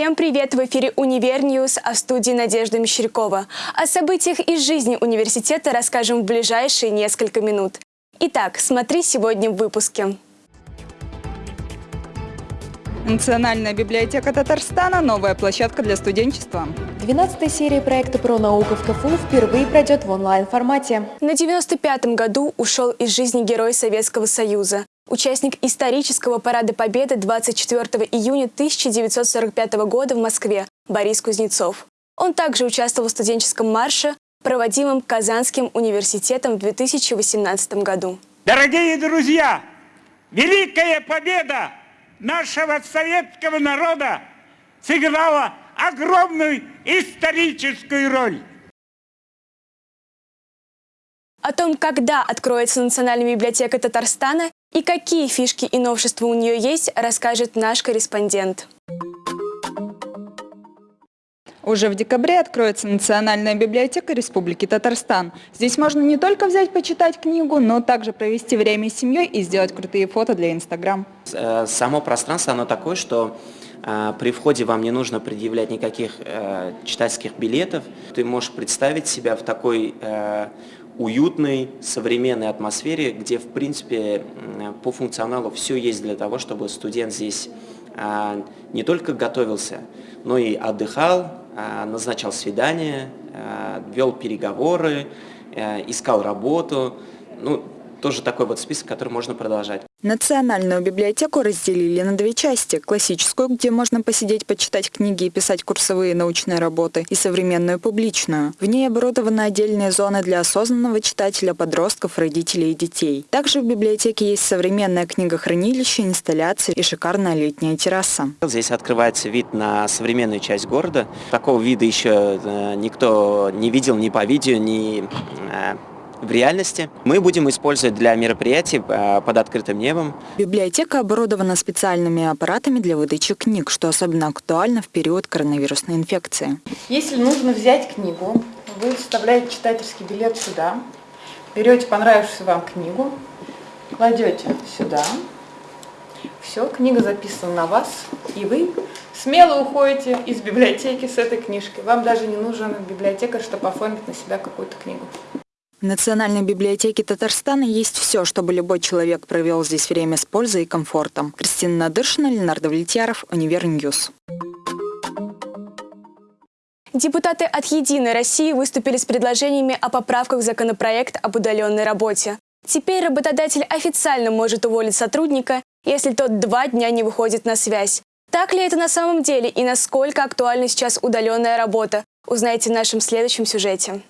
Всем привет! В эфире «Универ News», а в студии Надежда Мещерякова. О событиях из жизни университета расскажем в ближайшие несколько минут. Итак, смотри сегодня в выпуске. Национальная библиотека Татарстана – новая площадка для студенчества. 12-я серия проекта «Про науку» в КФУ впервые пройдет в онлайн-формате. На 95-м году ушел из жизни герой Советского Союза. Участник исторического парада Победы 24 июня 1945 года в Москве Борис Кузнецов. Он также участвовал в студенческом марше, проводимом Казанским университетом в 2018 году. Дорогие друзья, Великая Победа нашего советского народа сыграла огромную историческую роль. О том, когда откроется Национальная библиотека Татарстана и какие фишки и новшества у нее есть, расскажет наш корреспондент. Уже в декабре откроется Национальная библиотека Республики Татарстан. Здесь можно не только взять почитать книгу, но также провести время с семьей и сделать крутые фото для Инстаграм. Э, само пространство, оно такое, что при входе вам не нужно предъявлять никаких э, читательских билетов. Ты можешь представить себя в такой уютной, современной атмосфере, где, в принципе, по функционалу все есть для того, чтобы студент здесь а, не только готовился, но и отдыхал, а, назначал свидания, а, вел переговоры, искал работу. Ну, тоже такой вот список, который можно продолжать. Национальную библиотеку разделили на две части. Классическую, где можно посидеть, почитать книги и писать курсовые научные работы, и современную публичную. В ней оборудованы отдельные зоны для осознанного читателя, подростков, родителей и детей. Также в библиотеке есть современное книгохранилище, инсталляции и шикарная летняя терраса. Здесь открывается вид на современную часть города. Такого вида еще э, никто не видел ни по видео, ни э, в реальности. Мы будем использовать для мероприятий э, под открытым небом. Библиотека оборудована специальными аппаратами для выдачи книг, что особенно актуально в период коронавирусной инфекции. Если нужно взять книгу, вы вставляете читательский билет сюда, берете понравившуюся вам книгу, кладете сюда, все, книга записана на вас, и вы смело уходите из библиотеки с этой книжкой. Вам даже не нужен библиотекарь, чтобы оформить на себя какую-то книгу. В Национальной библиотеке Татарстана есть все, чтобы любой человек провел здесь время с пользой и комфортом. Кристина Надыршина, Ленар Довлетьяров, Универ News. Депутаты от «Единой России» выступили с предложениями о поправках в законопроект об удаленной работе. Теперь работодатель официально может уволить сотрудника, если тот два дня не выходит на связь. Так ли это на самом деле и насколько актуальна сейчас удаленная работа, узнаете в нашем следующем сюжете.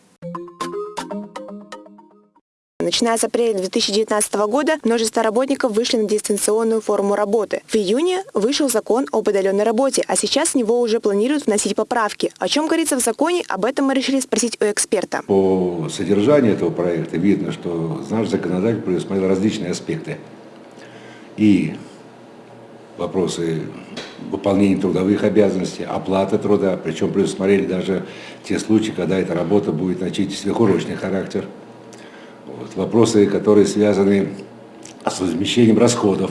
Начиная с апреля 2019 года множество работников вышли на дистанционную форму работы. В июне вышел закон об удаленной работе, а сейчас в него уже планируют вносить поправки. О чем говорится в законе, об этом мы решили спросить у эксперта. По содержанию этого проекта видно, что наш законодатель предусмотрел различные аспекты. И вопросы выполнения трудовых обязанностей, оплаты труда, причем предусмотрели даже те случаи, когда эта работа будет носить сверхурочный характер – вот, вопросы, которые связаны с возмещением расходов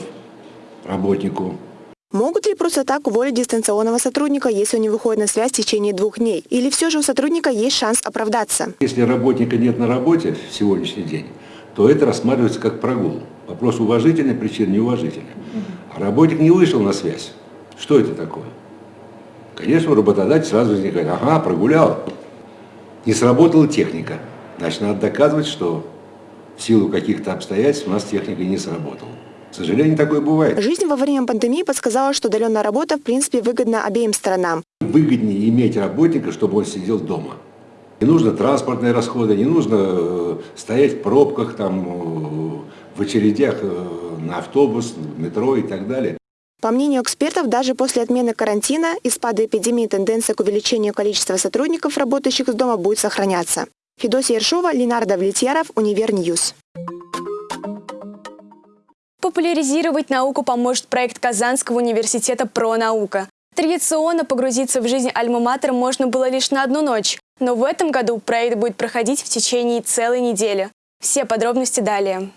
работнику. Могут ли просто так уволить дистанционного сотрудника, если он не выходит на связь в течение двух дней? Или все же у сотрудника есть шанс оправдаться? Если работника нет на работе в сегодняшний день, то это рассматривается как прогул. Вопрос уважительный, причин неуважительный. А работник не вышел на связь. Что это такое? Конечно, работодатель сразу возникает, ага, прогулял. Не сработала техника. Значит, надо доказывать, что в силу каких-то обстоятельств у нас техника не сработала. К сожалению, такое бывает. Жизнь во время пандемии подсказала, что удаленная работа в принципе выгодна обеим сторонам. Выгоднее иметь работника, чтобы он сидел дома. Не нужно транспортные расходы, не нужно э, стоять в пробках, там, э, в очередях э, на автобус, метро и так далее. По мнению экспертов, даже после отмены карантина и спада эпидемии тенденция к увеличению количества сотрудников, работающих из дома, будет сохраняться. Федосия Ершова, Ленар Довлетьяров, Универ News. Популяризировать науку поможет проект Казанского университета «Про наука». Традиционно погрузиться в жизнь Альма-Матер можно было лишь на одну ночь, но в этом году проект будет проходить в течение целой недели. Все подробности далее.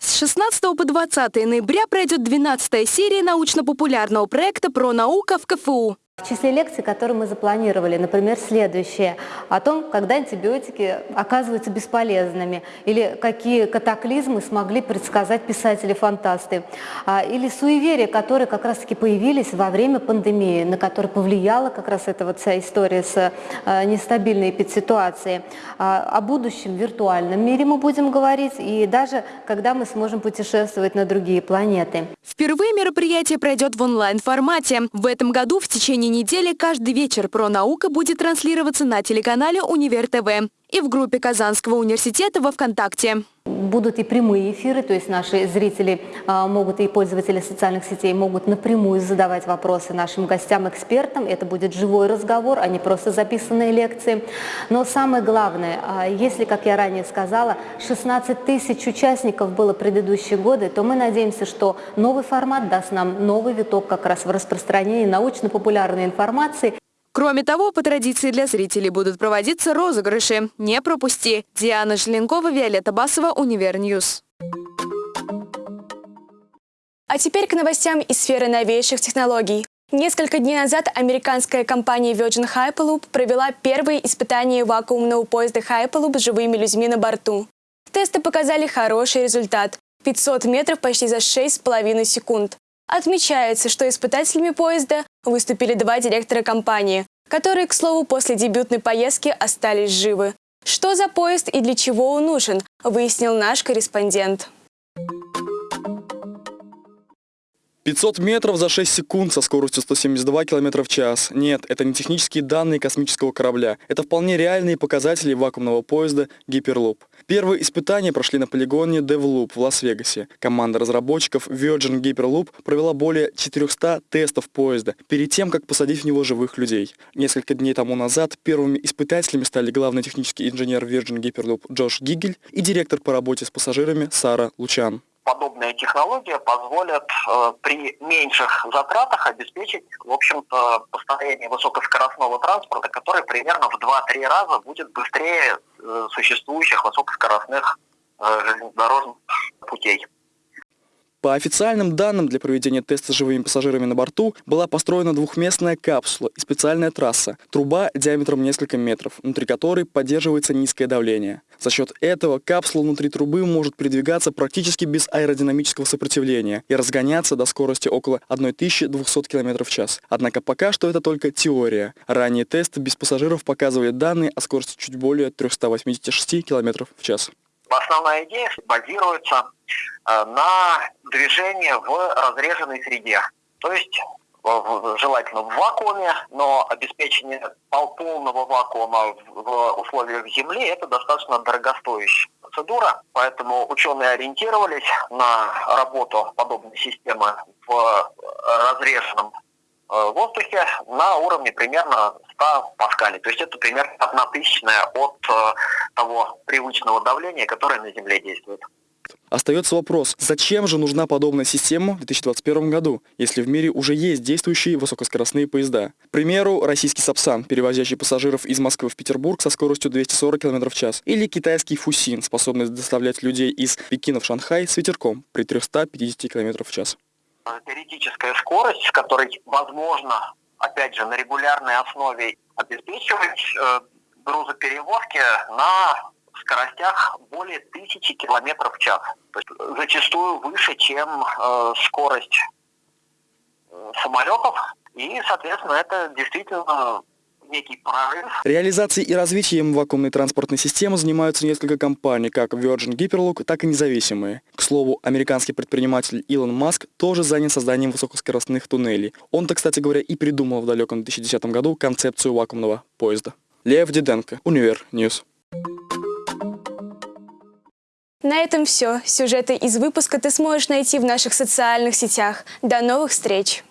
16 по 20 ноября пройдет 12 серия научно-популярного проекта про наука в КФУ. В числе лекций, которые мы запланировали, например, следующее, о том, когда антибиотики оказываются бесполезными, или какие катаклизмы смогли предсказать писатели-фантасты, а, или суеверия, которые как раз-таки появились во время пандемии, на которые повлияла как раз эта вот вся история с а, нестабильной эпидситуацией. А, о будущем виртуальном мире мы будем говорить, и даже когда мы сможем путешествовать на другие планеты. Впервые мероприятие пройдет в онлайн-формате. В этом году в течение течение недели каждый вечер про наука будет транслироваться на телеканале «Универ ТВ» и в группе Казанского университета во ВКонтакте. Будут и прямые эфиры, то есть наши зрители а, могут и пользователи социальных сетей могут напрямую задавать вопросы нашим гостям-экспертам. Это будет живой разговор, а не просто записанные лекции. Но самое главное, а, если, как я ранее сказала, 16 тысяч участников было предыдущие годы, то мы надеемся, что новый формат даст нам новый виток как раз в распространении научно-популярной информации Кроме того, по традиции для зрителей будут проводиться розыгрыши. Не пропусти! Диана Желенкова, Виолетта Басова, Универ News. А теперь к новостям из сферы новейших технологий. Несколько дней назад американская компания Virgin Hyperloop провела первые испытания вакуумного поезда Hyperloop с живыми людьми на борту. Тесты показали хороший результат – 500 метров почти за 6,5 секунд. Отмечается, что испытателями поезда выступили два директора компании, которые, к слову, после дебютной поездки остались живы. Что за поезд и для чего он нужен, выяснил наш корреспондент. 500 метров за 6 секунд со скоростью 172 км в час. Нет, это не технические данные космического корабля. Это вполне реальные показатели вакуумного поезда Hyperloop. Первые испытания прошли на полигоне DevLoop в Лас-Вегасе. Команда разработчиков Virgin Hyperloop провела более 400 тестов поезда перед тем, как посадить в него живых людей. Несколько дней тому назад первыми испытателями стали главный технический инженер Virgin Hyperloop Джош Гигель и директор по работе с пассажирами Сара Лучан подобная технология позволит э, при меньших затратах обеспечить, в общем-то, построение высокоскоростного транспорта, который примерно в 2-3 раза будет быстрее э, существующих высокоскоростных э, железнодорожных путей. По официальным данным, для проведения теста с живыми пассажирами на борту была построена двухместная капсула и специальная трасса, труба диаметром несколько метров, внутри которой поддерживается низкое давление. За счет этого капсула внутри трубы может передвигаться практически без аэродинамического сопротивления и разгоняться до скорости около 1200 км в час. Однако пока что это только теория. Ранее тесты без пассажиров показывали данные о скорости чуть более 386 км в час. Основная идея базируется э, на движении в разреженной среде. То есть желательно в вакууме, но обеспечение полного вакуума в условиях Земли – это достаточно дорогостоящая процедура, поэтому ученые ориентировались на работу подобной системы в разреженном э, воздухе на уровне примерно 100 паскалей. То есть это примерно одна тысячная от э, того привычного давления, которое на Земле действует. Остается вопрос, зачем же нужна подобная система в 2021 году, если в мире уже есть действующие высокоскоростные поезда? К примеру, российский Сапсан, перевозящий пассажиров из Москвы в Петербург со скоростью 240 км в час, или китайский Фусин, способный доставлять людей из Пекина в Шанхай с ветерком при 350 км в час. Теоретическая скорость, с которой возможно, опять же, на регулярной основе обеспечивать э, грузоперевозки на скоростях более тысячи километров в час. То есть зачастую выше, чем э, скорость э, самолетов. И, соответственно, это действительно некий прорыв. Реализацией и развитием вакуумной транспортной системы занимаются несколько компаний, как Virgin Hyperloop, так и независимые. К слову, американский предприниматель Илон Маск тоже занят созданием высокоскоростных туннелей. Он-то, кстати говоря, и придумал в далеком 2010 году концепцию вакуумного поезда. Лев Диденко, Универ News. На этом все. Сюжеты из выпуска ты сможешь найти в наших социальных сетях. До новых встреч!